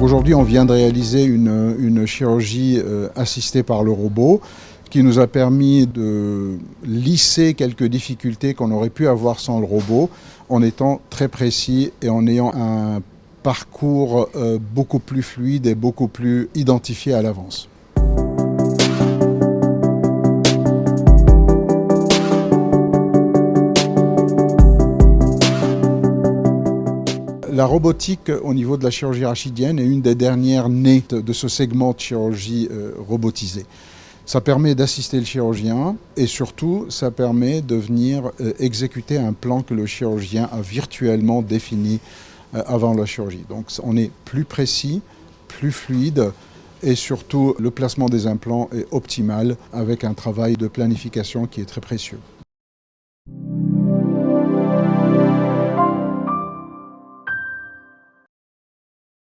Aujourd'hui, on vient de réaliser une, chirurgie euh, assistée par le robot qui nous a permis de lisser quelques difficultés qu'on aurait pu avoir sans le robot en étant très précis et en ayant un parcours euh, beaucoup plus fluide et beaucoup plus identifié à l'avance. La robotique au niveau de la chirurgie rachidienne est une des dernières nées de ce segment de chirurgie euh, robotisée. Ça permet d'assister le chirurgien et surtout ça permet de venir euh, exécuter un plan que le chirurgien a virtuellement défini euh, avant la chirurgie. Donc on est plus précis, plus fluide et surtout le placement des implants est optimal avec un travail de planification qui est très précieux.